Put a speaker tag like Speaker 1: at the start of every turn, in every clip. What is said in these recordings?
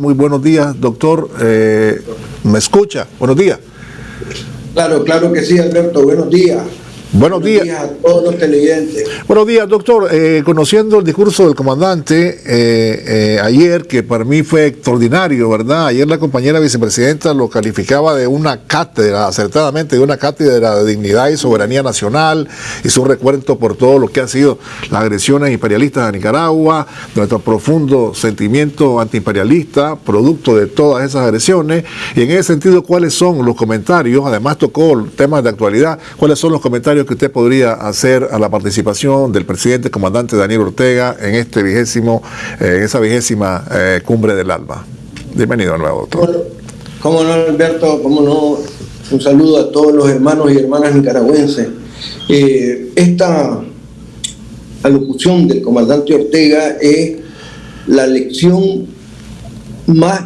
Speaker 1: Muy buenos días, doctor. Eh, ¿Me escucha? Buenos días.
Speaker 2: Claro, claro que sí, Alberto. Buenos días.
Speaker 1: Buenos, días.
Speaker 2: a todos los televidentes.
Speaker 1: Buenos días, doctor. Eh, conociendo el discurso del comandante eh, eh, ayer, que para mí fue extraordinario, ¿verdad? Ayer la compañera vicepresidenta lo calificaba de una cátedra, acertadamente, de una cátedra de dignidad y soberanía nacional. Hizo un recuento por todo lo que han sido las agresiones imperialistas a Nicaragua, nuestro profundo sentimiento antiimperialista, producto de todas esas agresiones. Y en ese sentido, ¿cuáles son los comentarios? Además, tocó temas de actualidad. ¿Cuáles son los comentarios? Que usted podría hacer a la participación del presidente comandante Daniel Ortega en este vigésimo, eh, esa vigésima eh, cumbre del ALBA. Bienvenido de nuevo, doctor.
Speaker 2: Cómo no, Alberto, cómo no, un saludo a todos los hermanos y hermanas nicaragüenses. Eh, esta alocución del comandante Ortega es la lección más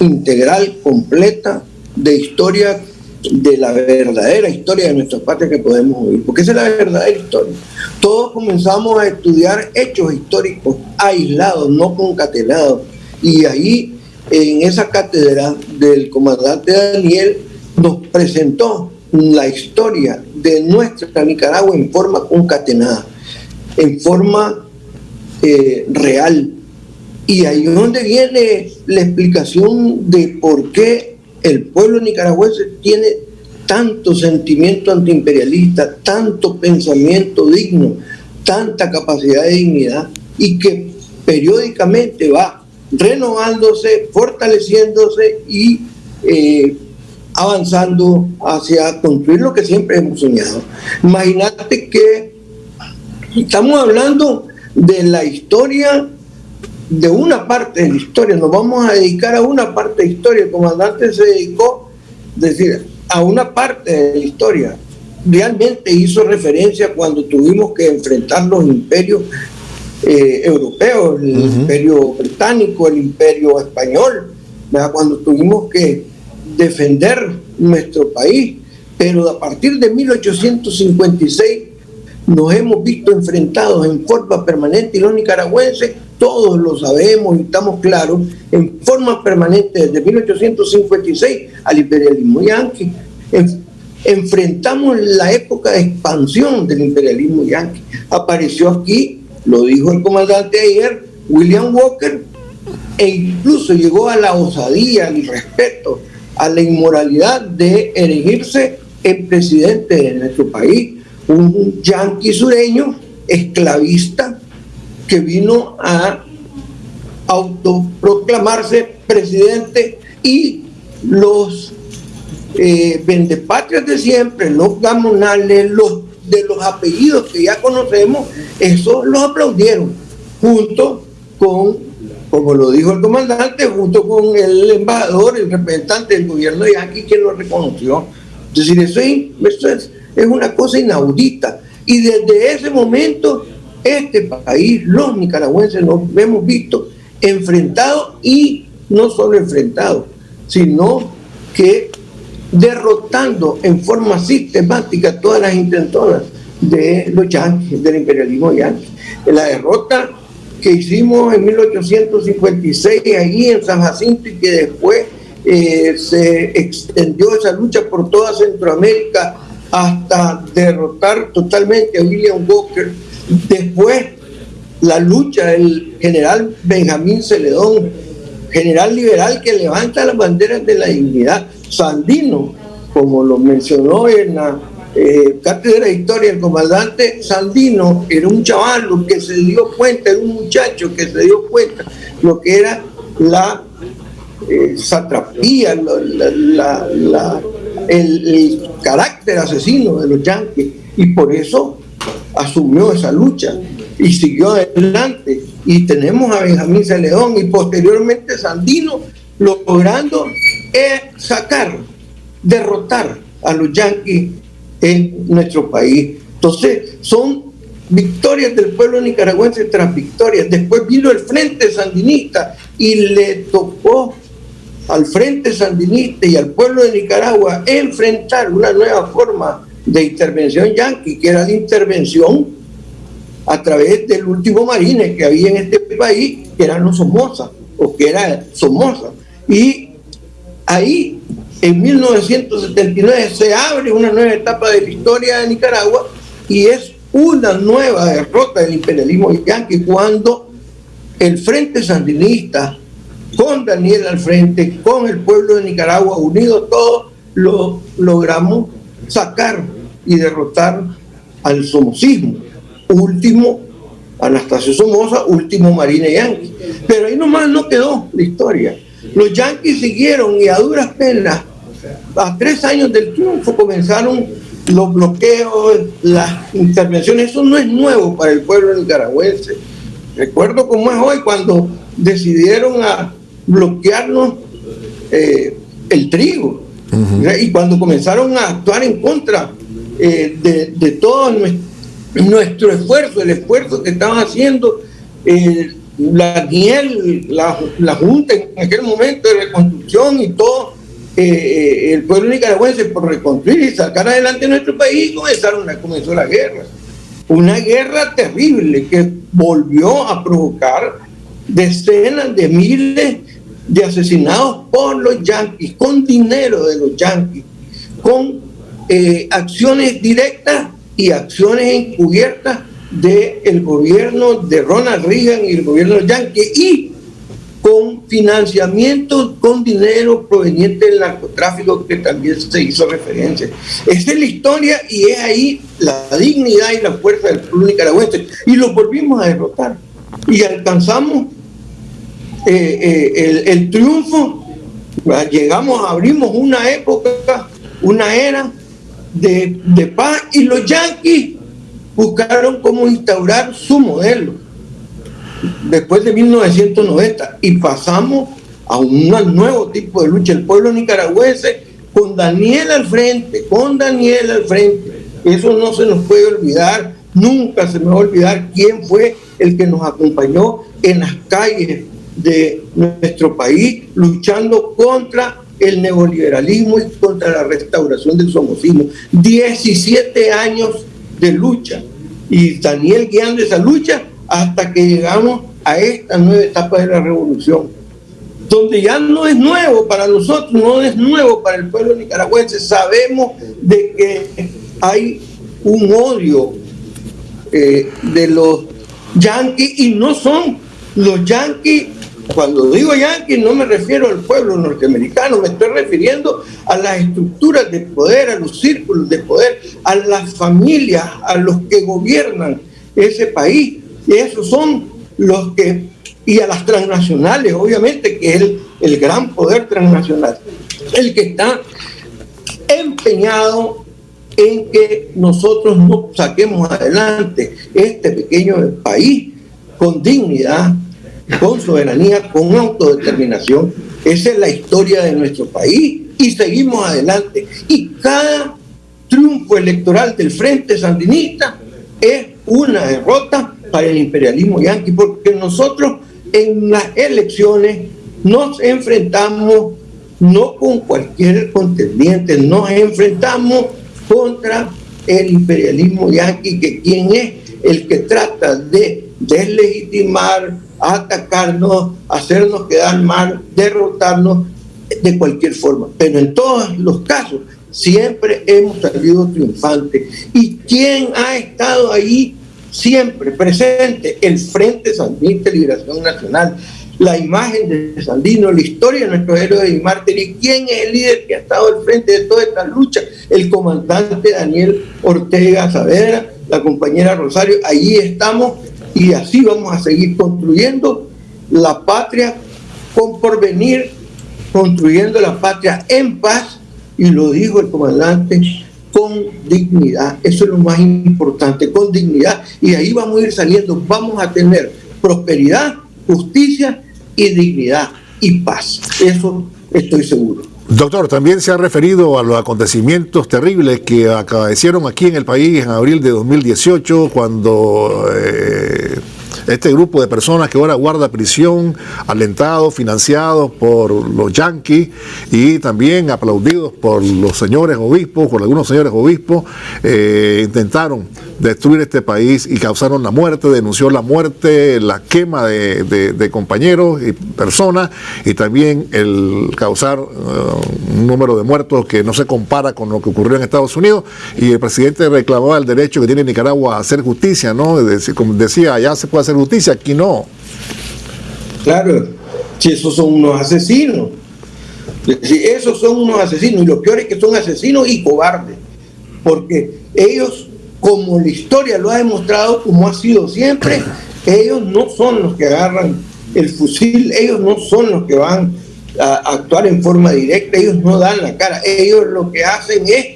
Speaker 2: integral, completa, de historia de la verdadera historia de nuestra patria que podemos vivir, porque esa es la verdadera historia. Todos comenzamos a estudiar hechos históricos aislados, no concatenados, y ahí en esa cátedra del comandante Daniel nos presentó la historia de nuestra Nicaragua en forma concatenada, en forma eh, real. Y ahí es donde viene la explicación de por qué el pueblo nicaragüense tiene tanto sentimiento antiimperialista, tanto pensamiento digno, tanta capacidad de dignidad y que periódicamente va renovándose, fortaleciéndose y eh, avanzando hacia construir lo que siempre hemos soñado. Imagínate que estamos hablando de la historia de una parte de la historia, nos vamos a dedicar a una parte de historia. El comandante se dedicó, decir, a una parte de la historia. Realmente hizo referencia cuando tuvimos que enfrentar los imperios eh, europeos, el imperio británico, el imperio español, cuando tuvimos que defender nuestro país. Pero a partir de 1856 nos hemos visto enfrentados en forma permanente y los nicaragüenses todos lo sabemos y estamos claros, en forma permanente desde 1856 al imperialismo yanqui. enfrentamos la época de expansión del imperialismo yanqui. Apareció aquí, lo dijo el comandante ayer, William Walker, e incluso llegó a la osadía, al respeto, a la inmoralidad de erigirse en presidente de nuestro país, un yanqui sureño, esclavista, que vino a autoproclamarse presidente y los eh, vendepatrias de siempre, los gamonales, los de los apellidos que ya conocemos, eso los aplaudieron, junto con, como lo dijo el comandante, junto con el embajador, el representante del gobierno de aquí, quien lo reconoció. Es decir, eso, eso es, es una cosa inaudita. Y desde ese momento este país, los nicaragüenses, nos hemos visto enfrentados y no solo enfrentados, sino que derrotando en forma sistemática todas las intentonas de los yanquis, del imperialismo yanqui. La derrota que hicimos en 1856 allí en San Jacinto y que después eh, se extendió esa lucha por toda Centroamérica hasta derrotar totalmente a William Walker Después, la lucha del general Benjamín Celedón, general liberal que levanta las banderas de la dignidad. Sandino, como lo mencionó en la eh, cátedra de historia el comandante Sandino, era un chaval que se dio cuenta, era un muchacho que se dio cuenta lo que era la eh, satrapía, el, carácter asesino de los yanquis, y por eso asumió esa lucha y siguió adelante. Y tenemos a Benjamín Celedón y posteriormente Sandino logrando eh, sacar, derrotar a los yanquis en nuestro país. Entonces, son victorias del pueblo nicaragüense tras victorias. Después vino el Frente Sandinista y le tocó al Frente Sandinista y al pueblo de Nicaragua enfrentar una nueva forma de intervención yanqui, que era la intervención a través del último marine que había en este país, que eran los Somoza, o que era Somoza. Y ahí, en 1979, se abre una nueva etapa de la historia de Nicaragua y es una nueva derrota del imperialismo yanqui cuando el Frente Sandinista, con Daniel al frente, con el pueblo de Nicaragua, unidos todos, lo logramos sacar y derrotar al somocismo. Último Anastasio Somoza, último Marine Yankee. Pero ahí nomás no quedó la historia. Los yanquis siguieron y a duras penas, a tres años del triunfo, comenzaron los bloqueos, las intervenciones. Eso no es nuevo para el pueblo nicaragüense. Recuerdo cómo es hoy cuando decidieron a bloquearnos eh, el trigo. Y cuando comenzaron a actuar en contra eh, de, todo nuestro, esfuerzo, el esfuerzo que estaban haciendo eh, la la, Junta en aquel momento de reconstrucción y todo, eh, el pueblo nicaragüense por reconstruir y sacar adelante nuestro país, comenzaron, comenzó la guerra. Una guerra terrible que volvió a provocar decenas de miles de asesinados por los yanquis, con dinero de los yanquis, con eh, acciones directas y acciones encubiertas del gobierno de Ronald Reagan y el gobierno yankee y con financiamiento con dinero proveniente del narcotráfico que también se hizo referencia. Esa es la historia y es ahí la dignidad y la fuerza del pueblo nicaragüense. Y lo volvimos a derrotar. Y alcanzamos eh, eh, el, triunfo, llegamos, abrimos una época, una era de, de paz y los yanquis buscaron cómo instaurar su modelo después de 1990 y pasamos a un nuevo tipo de lucha. El pueblo nicaragüense con Daniel al frente, con Daniel al frente. Eso no se nos puede olvidar, nunca se me va a olvidar quién fue el que nos acompañó en las calles de nuestro país luchando contra el neoliberalismo y contra la restauración del somocismo. 17 años de lucha y Daniel guiando esa lucha hasta que llegamos a esta nueva etapa de la revolución, donde ya no es nuevo para nosotros, no es nuevo para el pueblo nicaragüense. Sabemos de que hay un odio eh, de los yanquis y no son los yanquis cuando digo yanqui no me refiero al pueblo norteamericano, me estoy refiriendo a las estructuras de poder, a los círculos de poder, a las familias, a los que gobiernan ese país. Y esos son los que, y a las transnacionales, obviamente, que es el, el gran poder transnacional, el que está empeñado en que nosotros no saquemos adelante este pequeño país con dignidad, con soberanía, con autodeterminación. Esa es la historia de nuestro país y seguimos adelante. Y cada triunfo electoral del Frente Sandinista es una derrota para el imperialismo yanqui, porque nosotros en las elecciones nos enfrentamos no con cualquier contendiente, nos enfrentamos contra el imperialismo yanqui, que quien es el que trata de deslegitimar, atacarnos, hacernos quedar mal, derrotarnos de cualquier forma. Pero en todos los casos siempre hemos salido triunfantes. ¿Y quién ha estado ahí siempre presente? El Frente Sandinista de Liberación Nacional. La imagen de Sandino, la historia de nuestros héroes y mártires. ¿Y quién es el líder que ha estado al frente de toda esta lucha? El comandante Daniel Ortega Saavedra, la compañera Rosario. Allí estamos y así vamos a seguir construyendo la patria con porvenir, construyendo la patria en paz, y lo dijo el comandante, con dignidad. Eso es lo más importante, con dignidad. Y ahí vamos a ir saliendo, vamos a tener prosperidad, justicia y dignidad y paz. Eso estoy seguro.
Speaker 1: Doctor, también se ha referido a los acontecimientos terribles que acaecieron aquí en el país en abril de 2018, cuando eh, este grupo de personas que ahora guarda prisión, alentados, financiados por los yanquis y también aplaudidos por los señores obispos, por algunos señores obispos, eh, intentaron destruir este país y causaron la muerte, denunció la muerte, la quema de, compañeros y personas y también el causar uh, un número de muertos que no se compara con lo que ocurrió en Estados Unidos y el presidente reclamaba el derecho que tiene Nicaragua a hacer justicia, ¿no? Como decía, allá se puede hacer justicia, aquí no.
Speaker 2: Claro, si esos son unos asesinos. Si esos son unos asesinos y lo peor es que son asesinos y cobardes, porque ellos como la historia lo ha demostrado, como ha sido siempre, ellos no son los que agarran el fusil, ellos no son los que van a actuar en forma directa, ellos no dan la cara, ellos lo que hacen es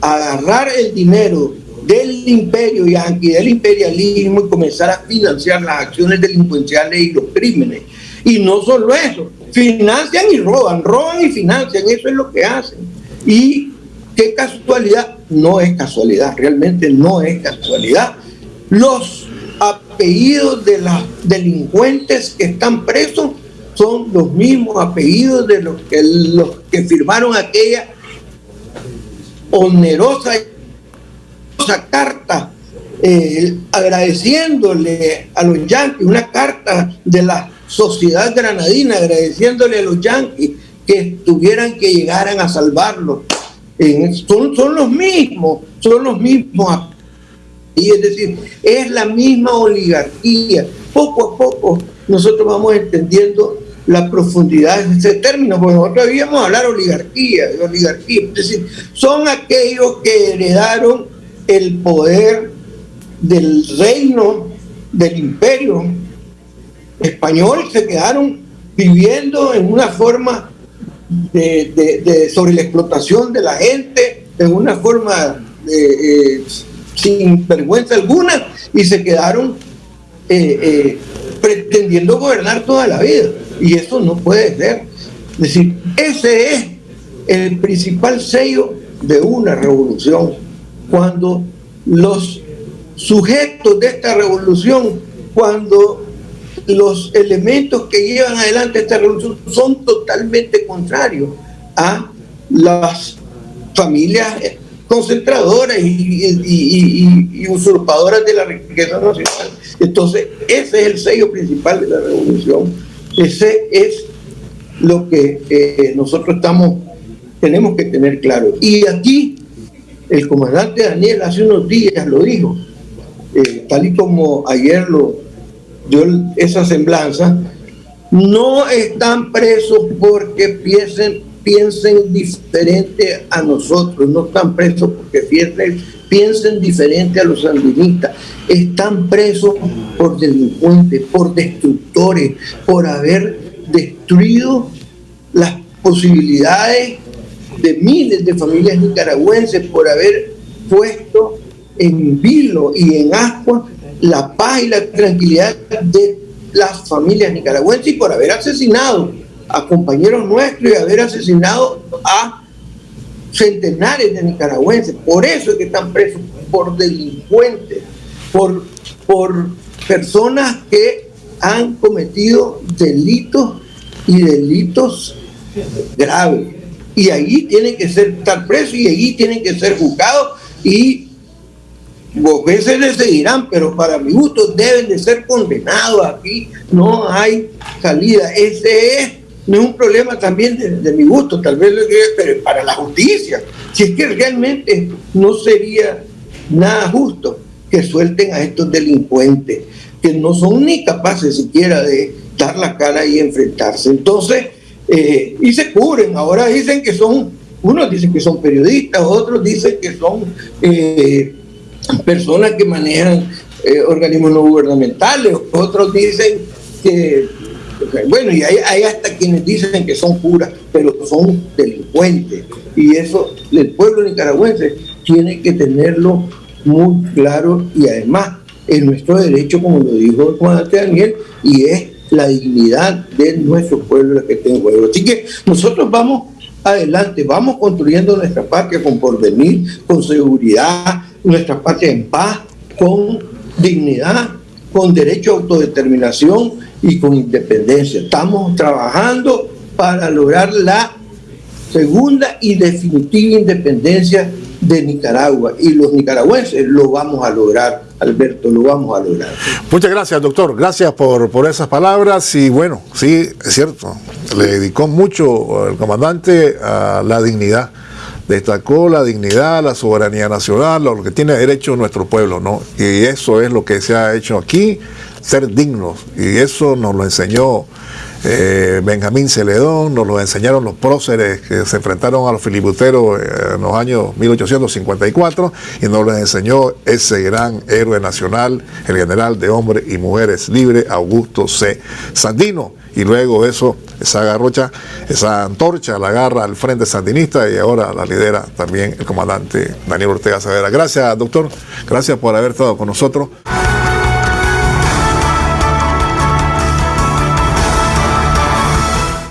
Speaker 2: agarrar el dinero del imperio y del imperialismo y comenzar a financiar las acciones delincuenciales y los crímenes. Y no solo eso, financian y roban, roban y financian, eso es lo que hacen. Y qué casualidad, no es casualidad, realmente no es casualidad. Los apellidos de los delincuentes que están presos son los mismos apellidos de los que, los que firmaron aquella onerosa carta eh, agradeciéndole a los yanquis, una carta de la sociedad granadina agradeciéndole a los yanquis que tuvieran que llegaran a salvarlo son, son los mismos, son los mismos. Y es decir, es la misma oligarquía. Poco a poco nosotros vamos entendiendo la profundidad de ese término, porque nosotros habíamos hablar oligarquía, de oligarquía. Es decir, son aquellos que heredaron el poder del reino, del imperio español, se quedaron viviendo en una forma de, sobre la explotación de la gente en una forma eh, sin vergüenza alguna y se quedaron eh, eh, pretendiendo gobernar toda la vida. Y eso no puede ser. Es decir, ese es el principal sello de una revolución. Cuando los sujetos de esta revolución, cuando los elementos que llevan adelante esta revolución son totalmente contrarios a las familias concentradoras y, usurpadoras de la riqueza nacional. Entonces, ese es el sello principal de la revolución. Ese es lo que eh, nosotros estamos, tenemos que tener claro. Y aquí, el comandante Daniel hace unos días lo dijo, eh, tal y como ayer lo, dio esa semblanza, no están presos porque piensen, piensen diferente a nosotros, no están presos porque piensen, piensen diferente a los sandinistas, están presos por delincuentes, por destructores, por haber destruido las posibilidades de miles de familias nicaragüenses, por haber puesto en vilo y en ascuas la paz y la tranquilidad de las familias nicaragüenses y por haber asesinado a compañeros nuestros y haber asesinado a centenares de nicaragüenses. Por eso es que están presos, por delincuentes, por, por personas que han cometido delitos y delitos graves. Y ahí tienen que ser, estar presos y allí tienen que ser juzgados y veces les seguirán, pero para mi gusto deben de ser condenados aquí. No hay salida. Ese es, no es un problema también de, mi gusto, tal vez pero para la justicia. Si es que realmente no sería nada justo que suelten a estos delincuentes, que no son ni capaces siquiera de dar la cara y enfrentarse. Entonces, eh, y se cubren. Ahora dicen que son, unos dicen que son periodistas, otros dicen que son... Eh, personas que manejan eh, organismos no gubernamentales, otros dicen que, bueno, y hay, hasta quienes dicen que son puras, pero son delincuentes. Y eso el pueblo nicaragüense tiene que tenerlo muy claro y además es nuestro derecho, como lo dijo Juan Daniel, y es la dignidad de nuestro pueblo la que está en juego. Así que nosotros vamos adelante, vamos construyendo nuestra patria con porvenir, con seguridad, nuestra patria en paz, con dignidad con derecho a autodeterminación y con independencia. Estamos trabajando para lograr la segunda y definitiva independencia de Nicaragua y los nicaragüenses lo vamos a lograr, Alberto, lo vamos a lograr.
Speaker 1: Muchas gracias, doctor. Gracias por, por esas palabras y bueno, sí, es cierto, le dedicó mucho el comandante a la dignidad. Destacó la dignidad, la soberanía nacional, lo que tiene derecho nuestro pueblo, ¿no? Y eso es lo que se ha hecho aquí, ser dignos. Y eso nos lo enseñó eh, Benjamín Celedón, nos lo enseñaron los próceres que se enfrentaron a los filibusteros eh, en los años 1854 y nos lo enseñó ese gran héroe nacional, el general de hombres y mujeres libres, Augusto C. Sandino. Y luego eso, esa garrocha, esa antorcha la agarra al frente sandinista y ahora la lidera también el comandante Daniel Ortega Savera. Gracias, doctor. Gracias por haber estado con nosotros.